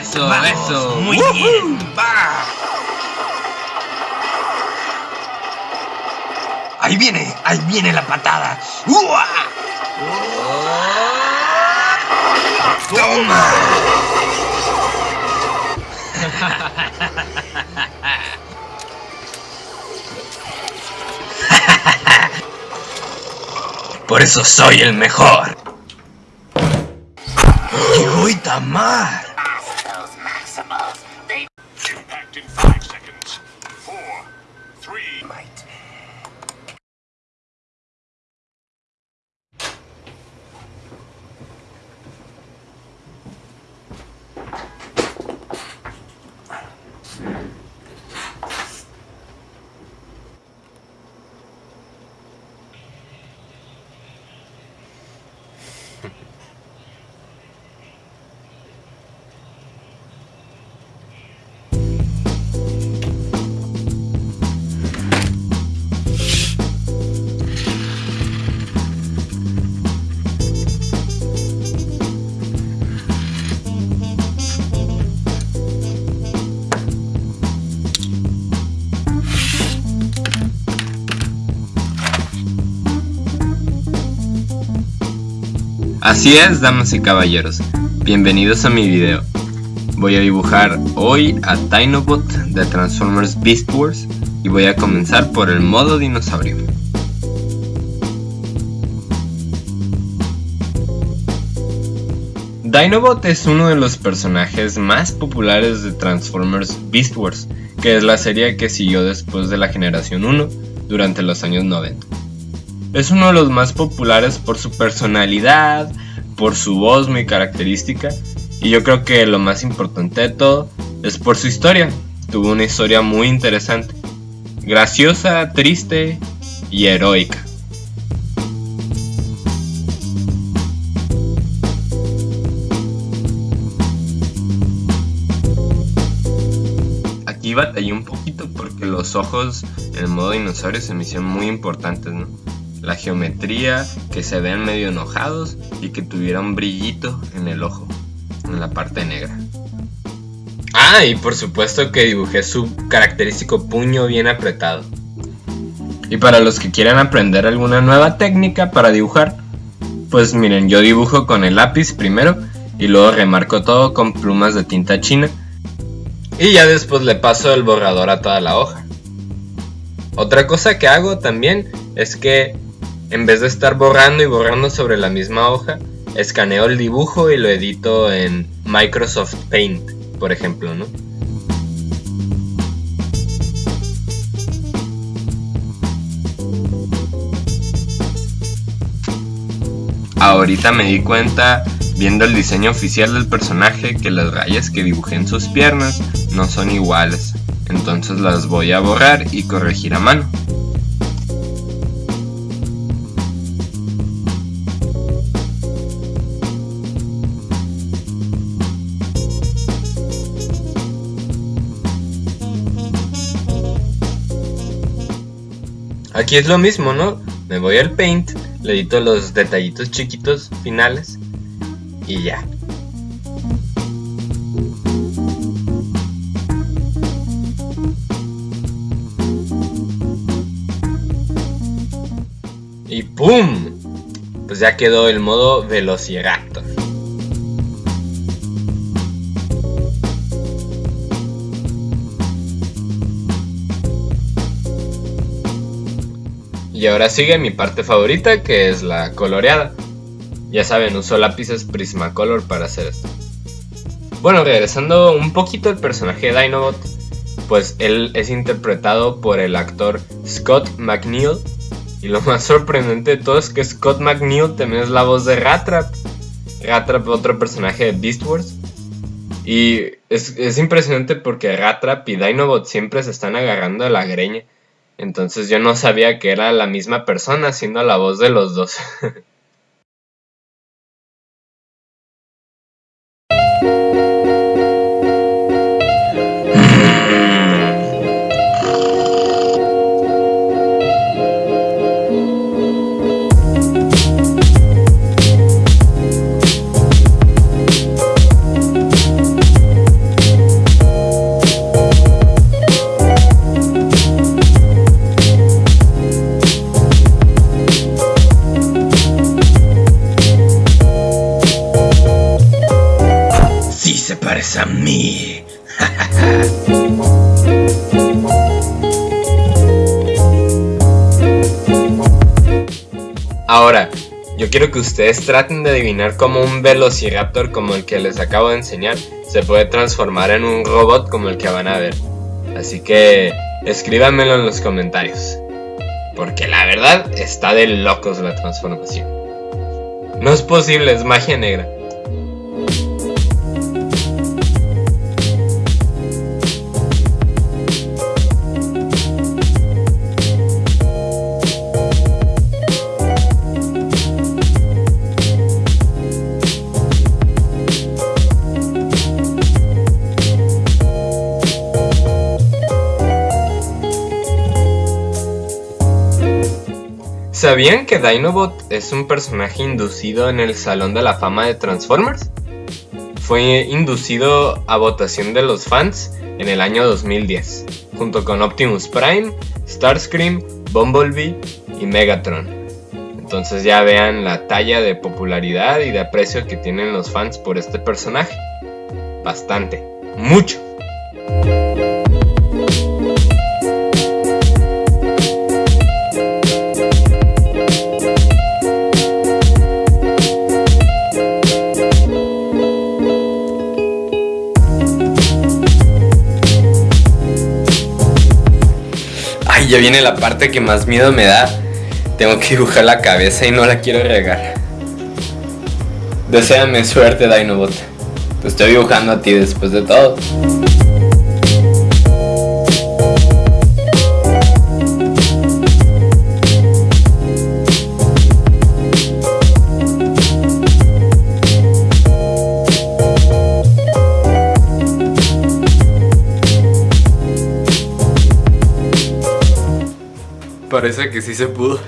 Eso, Vamos, eso. Muy ¡Woohoo! bien. Va. Ahí viene, ahí viene la patada. ¡Uah! ¡Toma! Por eso soy el mejor. ¡Llegó Itamar! Así es, damas y caballeros. Bienvenidos a mi video. Voy a dibujar hoy a Dinobot de Transformers Beast Wars y voy a comenzar por el modo dinosaurio. Dinobot es uno de los personajes más populares de Transformers Beast Wars, que es la serie que siguió después de la generación 1 durante los años 90. Es uno de los más populares por su personalidad, por su voz muy característica y yo creo que lo más importante de todo es por su historia. Tuvo una historia muy interesante, graciosa, triste y heroica. Aquí batallé un poquito porque los ojos en el modo dinosaurio se me hicieron muy importantes, ¿no? La geometría, que se vean medio enojados y que tuviera un brillito en el ojo, en la parte negra. Ah, y por supuesto que dibujé su característico puño bien apretado. Y para los que quieran aprender alguna nueva técnica para dibujar, pues miren, yo dibujo con el lápiz primero y luego remarco todo con plumas de tinta china y ya después le paso el borrador a toda la hoja. Otra cosa que hago también es que en vez de estar borrando y borrando sobre la misma hoja, escaneo el dibujo y lo edito en Microsoft Paint, por ejemplo, ¿no? Ahorita me di cuenta, viendo el diseño oficial del personaje, que las rayas que dibujé en sus piernas no son iguales. Entonces las voy a borrar y corregir a mano. Aquí es lo mismo, ¿no? Me voy al Paint, le edito los detallitos chiquitos finales y ya. Y ¡pum! Pues ya quedó el modo Velociraptor. Y ahora sigue mi parte favorita que es la coloreada. Ya saben, uso lápices Prismacolor para hacer esto. Bueno, regresando un poquito al personaje de Dinobot, pues él es interpretado por el actor Scott McNeil. Y lo más sorprendente de todo es que Scott McNeil también es la voz de Ratrap. Ratrap, otro personaje de Beast Wars. Y es, es impresionante porque Ratrap y Dinobot siempre se están agarrando de la greña. Entonces yo no sabía que era la misma persona haciendo la voz de los dos. Ahora, yo quiero que ustedes traten de adivinar cómo un velociraptor como el que les acabo de enseñar se puede transformar en un robot como el que van a ver. Así que escríbanmelo en los comentarios. Porque la verdad está de locos la transformación. No es posible, es magia negra. ¿Sabían que Dinobot es un personaje inducido en el Salón de la Fama de Transformers? Fue inducido a votación de los fans en el año 2010, junto con Optimus Prime, Starscream, Bumblebee y Megatron. Entonces ya vean la talla de popularidad y de aprecio que tienen los fans por este personaje. Bastante, mucho. Ay, ya viene la parte que más miedo me da. Tengo que dibujar la cabeza y no la quiero regar. Deseame suerte, Dinobot. Te estoy dibujando a ti después de todo. Parece que sí se pudo.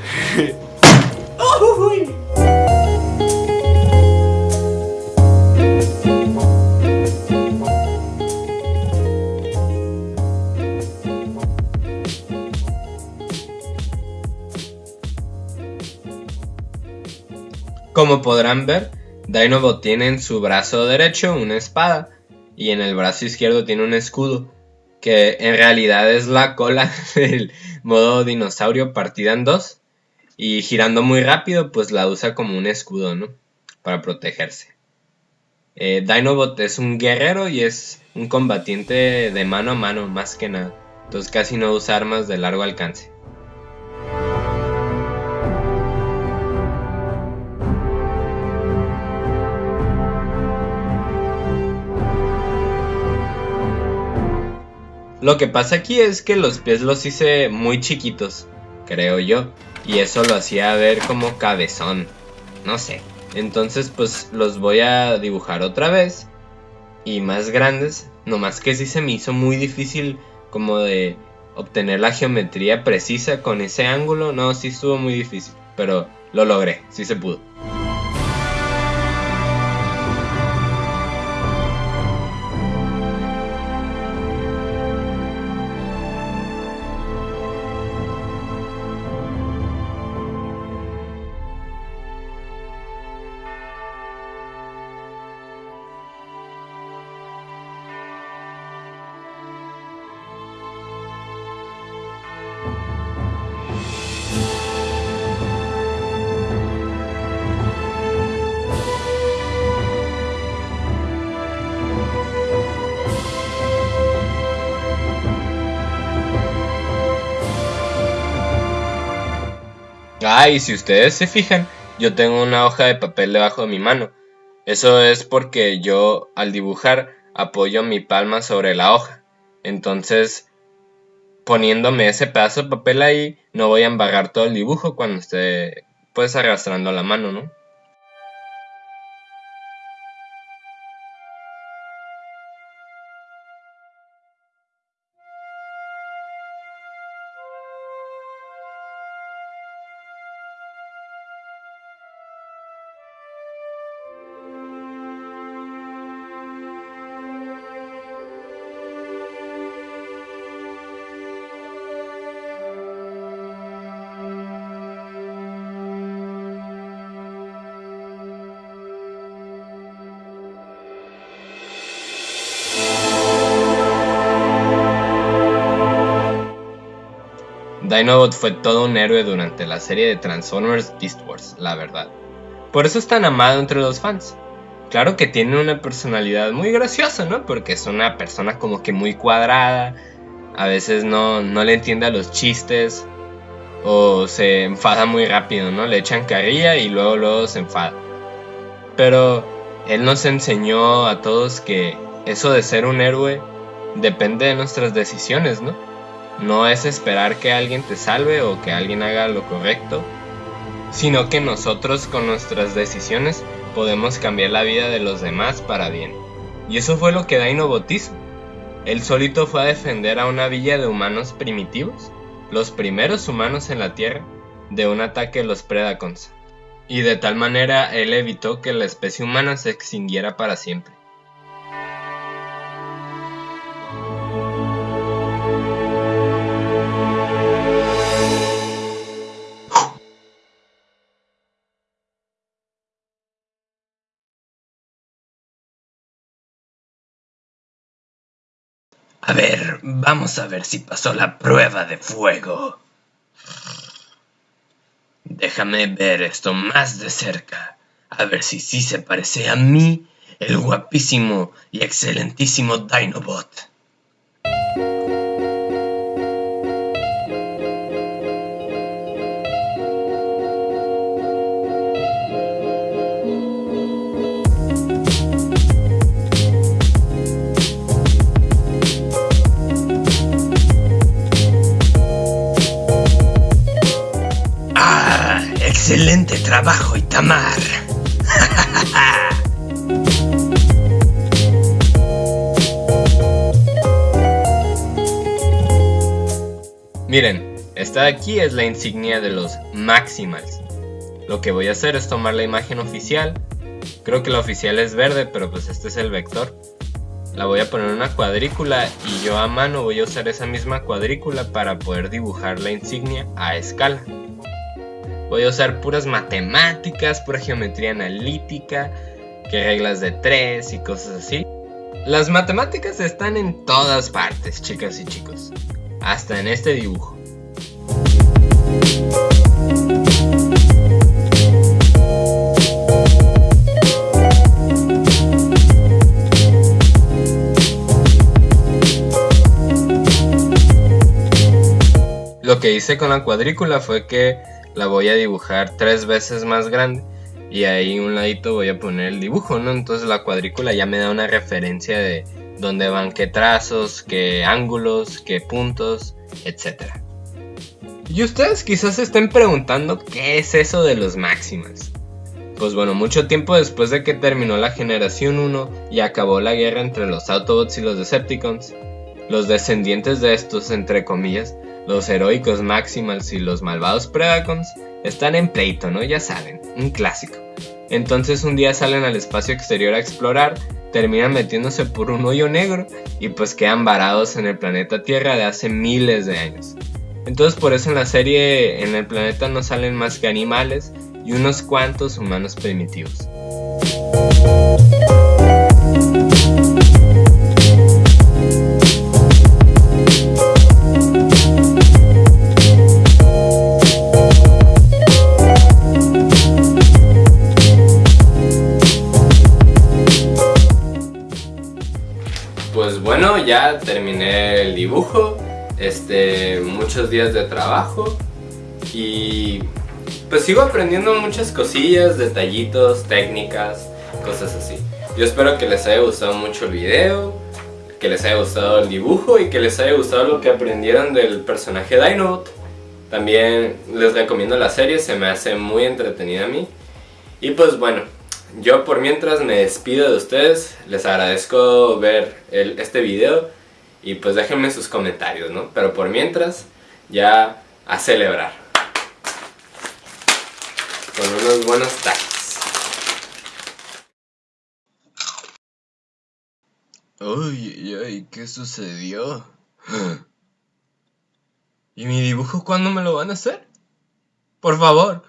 Como podrán ver, Dinobot tiene en su brazo derecho una espada y en el brazo izquierdo tiene un escudo, que en realidad es la cola del modo dinosaurio partida en dos y girando muy rápido pues la usa como un escudo, ¿no? Para protegerse. Eh, Dinobot es un guerrero y es un combatiente de mano a mano más que nada, entonces casi no usa armas de largo alcance. Lo que pasa aquí es que los pies los hice muy chiquitos, creo yo. Y eso lo hacía ver como cabezón. No sé. Entonces pues los voy a dibujar otra vez. Y más grandes. Nomás que sí se me hizo muy difícil como de obtener la geometría precisa con ese ángulo. No, sí estuvo muy difícil. Pero lo logré, sí se pudo. Ah, y si ustedes se fijan, yo tengo una hoja de papel debajo de mi mano. Eso es porque yo al dibujar apoyo mi palma sobre la hoja. Entonces, poniéndome ese pedazo de papel ahí, no voy a embarrar todo el dibujo cuando esté pues arrastrando la mano, ¿no? Dinobot fue todo un héroe durante la serie de Transformers Beast Wars, la verdad. Por eso es tan amado entre los fans. Claro que tiene una personalidad muy graciosa, ¿no? Porque es una persona como que muy cuadrada, a veces no, no le entiende a los chistes, o se enfada muy rápido, ¿no? Le echan carrilla y luego luego se enfada. Pero él nos enseñó a todos que eso de ser un héroe depende de nuestras decisiones, ¿no? No es esperar que alguien te salve o que alguien haga lo correcto, sino que nosotros con nuestras decisiones podemos cambiar la vida de los demás para bien. Y eso fue lo que Dinobot hizo. Él solito fue a defender a una villa de humanos primitivos los primeros humanos en la Tierra de un ataque de los Predacons, y de tal manera él evitó que la especie humana se extinguiera para siempre. A ver, vamos a ver si pasó la prueba de fuego. Déjame ver esto más de cerca. A ver si sí se parece a mí, el guapísimo y excelentísimo Dinobot. ¡Excelente trabajo, Itamar! Miren, esta de aquí es la insignia de los Maximals. Lo que voy a hacer es tomar la imagen oficial. Creo que la oficial es verde, pero pues este es el vector. La voy a poner en una cuadrícula y yo a mano voy a usar esa misma cuadrícula para poder dibujar la insignia a escala. Voy a usar puras matemáticas, pura geometría analítica, que reglas de tres y cosas así. Las matemáticas están en todas partes, chicas y chicos. Hasta en este dibujo. Lo que hice con la cuadrícula fue que la voy a dibujar tres veces más grande y ahí un ladito voy a poner el dibujo, ¿no? Entonces la cuadrícula ya me da una referencia de dónde van qué trazos, qué ángulos, qué puntos, etc. Y ustedes quizás se estén preguntando qué es eso de los máximos. Pues bueno, mucho tiempo después de que terminó la generación 1 y acabó la guerra entre los Autobots y los Decepticons, los descendientes de estos, entre comillas, los heroicos Maximals y los malvados Predacons, están en pleito, ¿no? Ya saben, un clásico. Entonces un día salen al espacio exterior a explorar, terminan metiéndose por un hoyo negro y pues quedan varados en el planeta Tierra de hace miles de años. Entonces por eso en la serie en el planeta no salen más que animales y unos cuantos humanos primitivos. Ya terminé el dibujo, este, muchos días de trabajo y pues sigo aprendiendo muchas cosillas, detallitos, técnicas, cosas así. Yo espero que les haya gustado mucho el video, que les haya gustado el dibujo y que les haya gustado lo que aprendieron del personaje Dinobot. También les recomiendo la serie, se me hace muy entretenida a mí. Y pues bueno, yo por mientras me despido de ustedes, les agradezco ver este video y pues déjenme sus comentarios, ¿no? Pero por mientras, ya a celebrar. Con unos buenos tacos. Ay, ay, ¿qué sucedió? ¿Y mi dibujo cuándo me lo van a hacer? Por favor.